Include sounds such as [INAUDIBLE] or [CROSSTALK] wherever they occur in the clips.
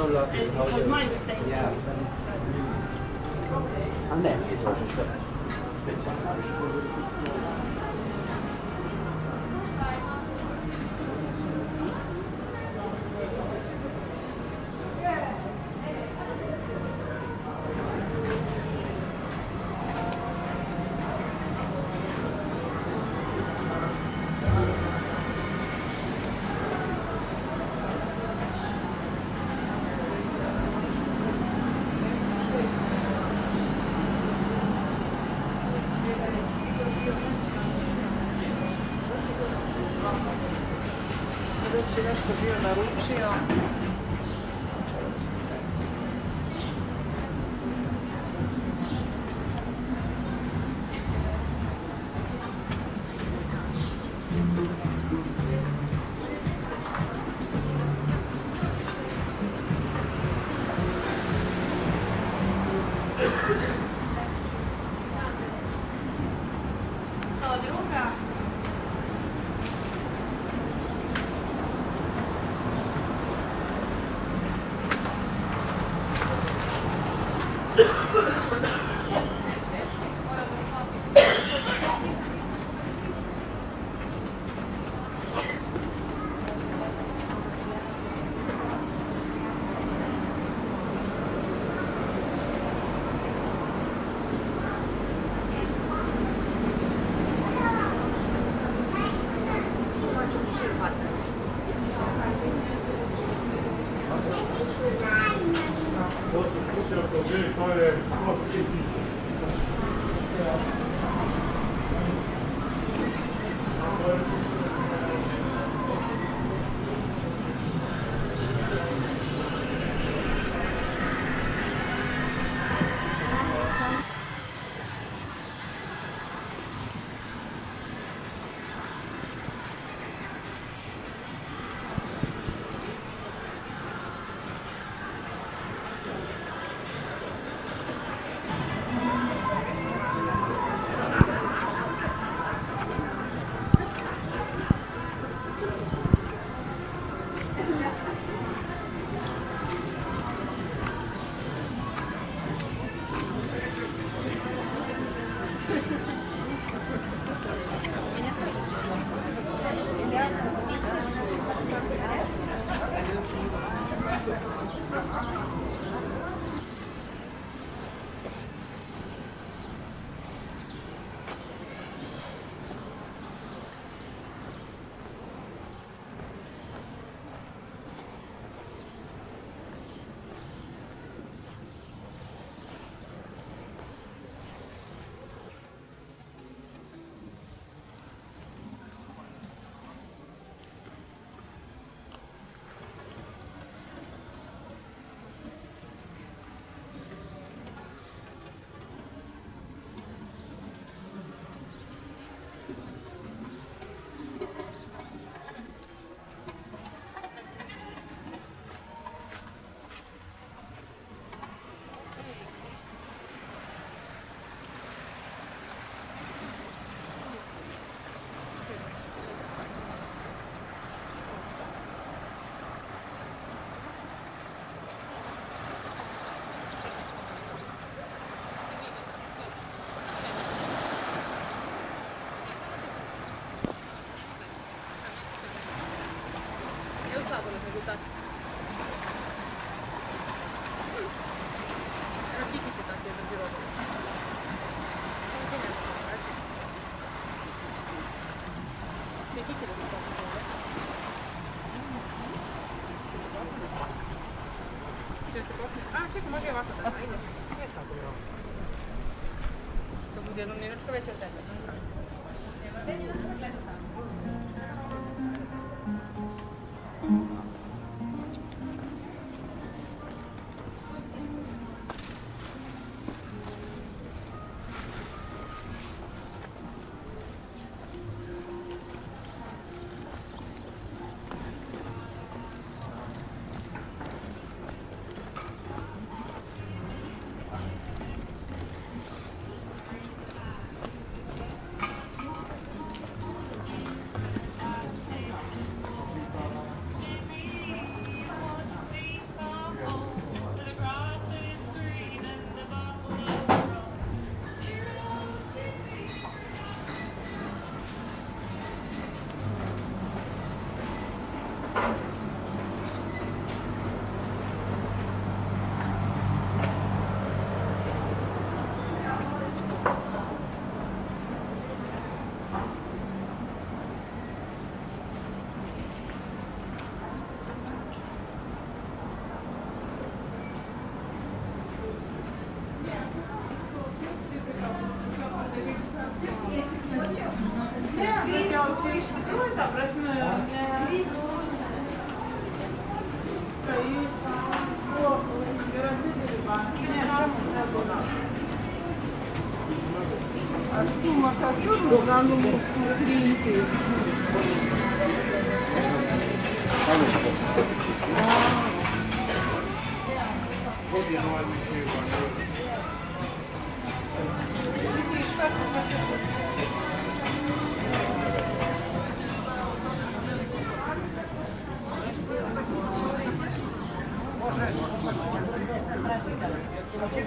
so lovely. And it was my mistake. Yeah. A ne, trošište. Specijalno. Već je nešto bio naručio. To bude do mliečko. Среднее училище делает обратную Дума, которую на новом клинике. Вот я вам еще и помню. Ты говоришь, как это? Ne već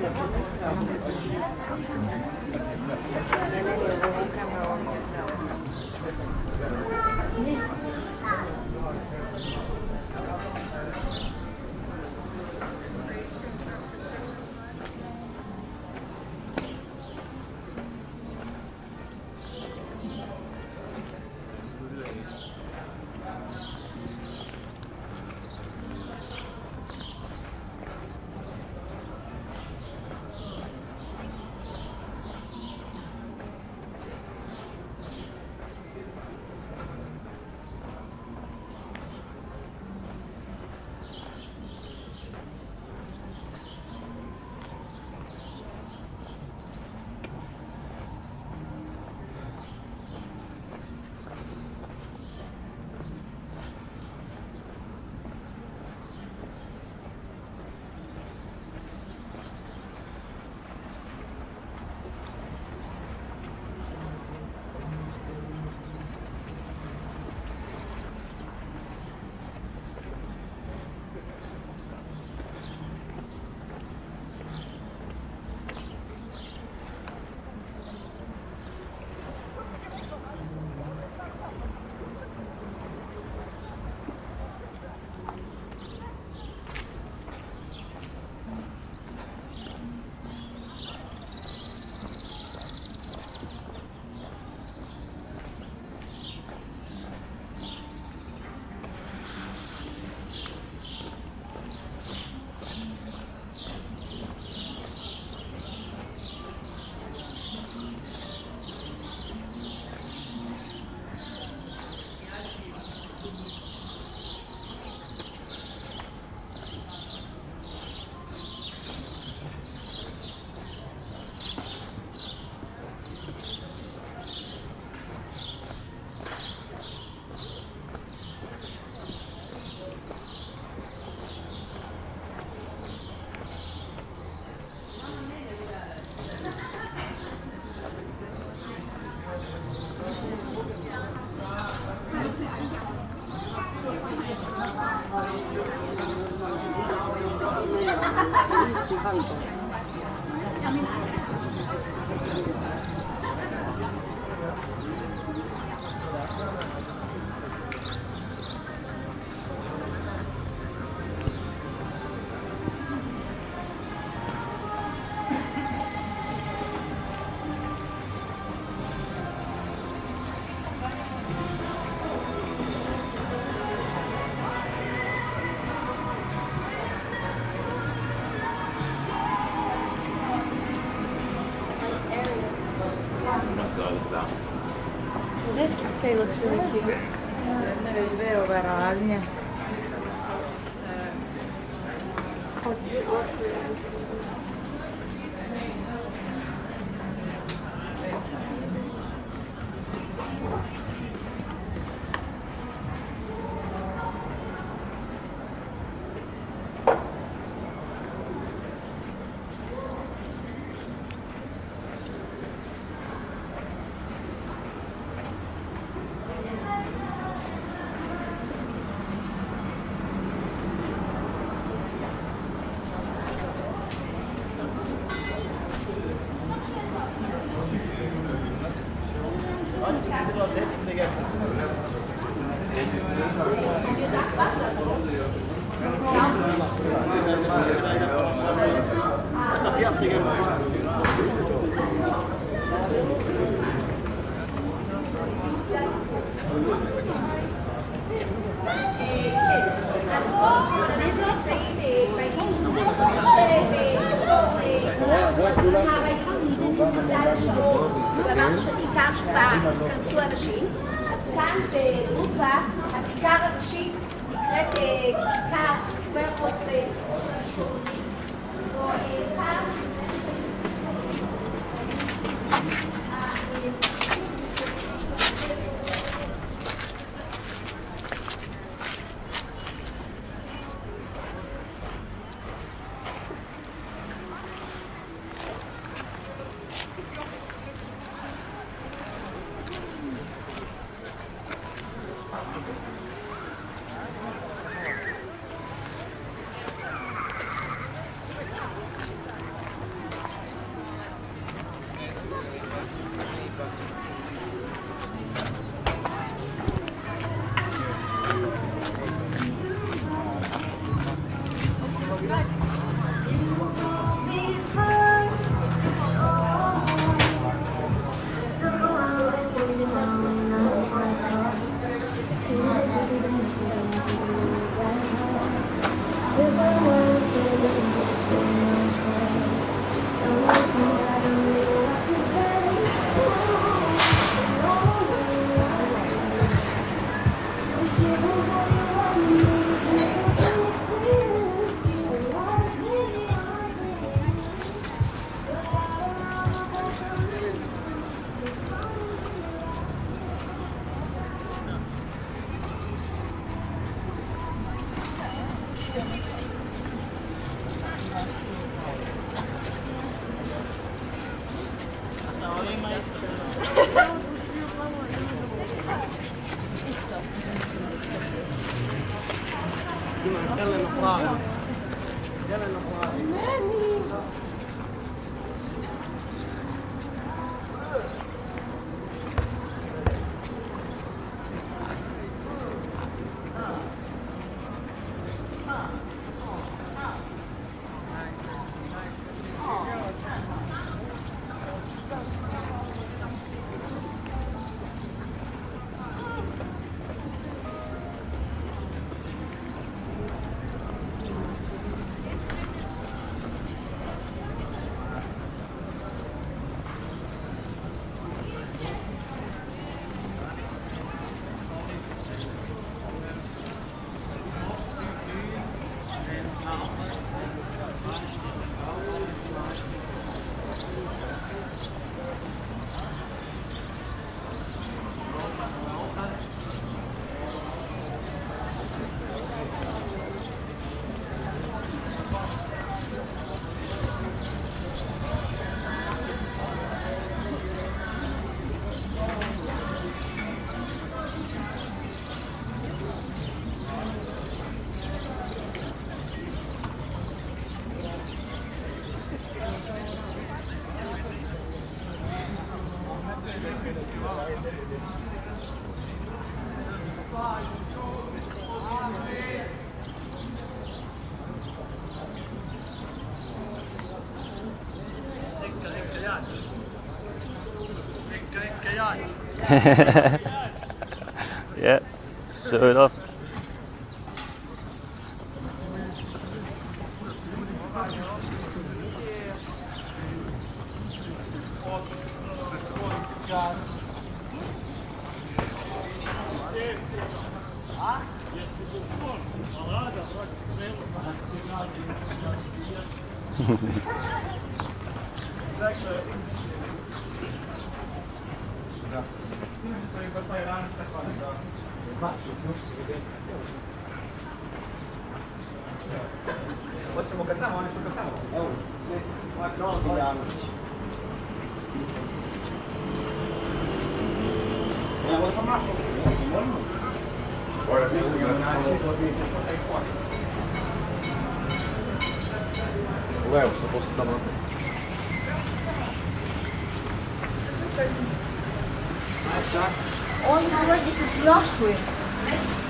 Tehlikeli. Veriyor herhalde. Hadi. acontecer, que carros, o que vai acontecer. [LAUGHS] yeah, show it off. Hoćemo [LAUGHS] kad tamo, oni su kad tamo. Evo, sve, no, Janović. Ja, ovo smo našli. Možemo? Mislim da se Levo, što posle tamo. Oni su već da se snašli.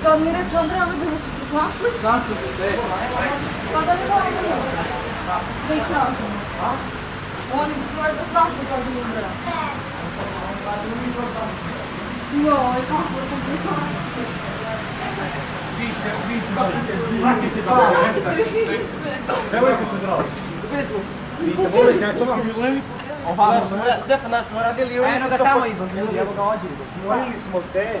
Sad mi reče Andreja vidi da su se snašli. Su se. Kadar bir var mı? Zekansın. Onun üstüne de é kadın buraya? Yo, ik kan het niet. Wie is er? Wie is er? Maak het er wel. Hebben we het er al? De business. Wie is er? Wie is er? Wie is er? Zefanás, moradeli, eu não estou aí, Senhor, se você...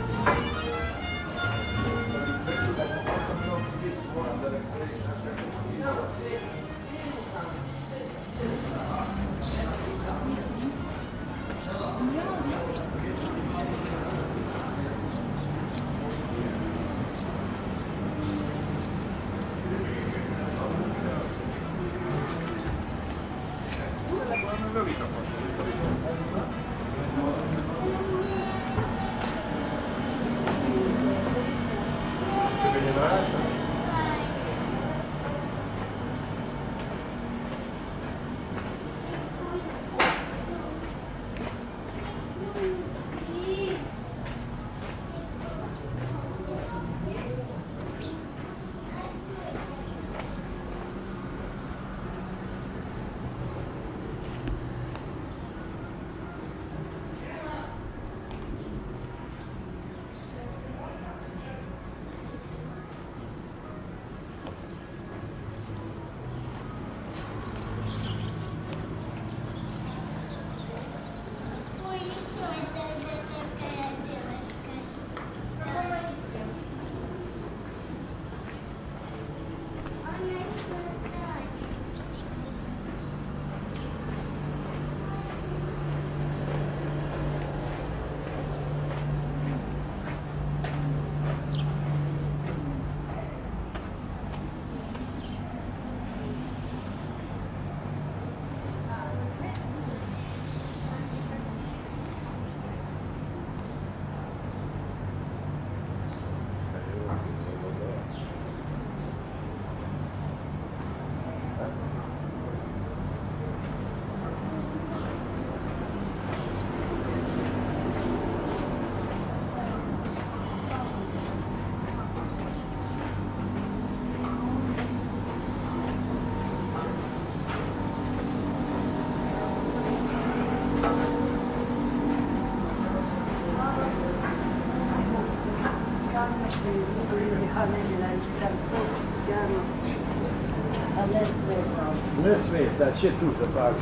Ne smeta, će tu za pak.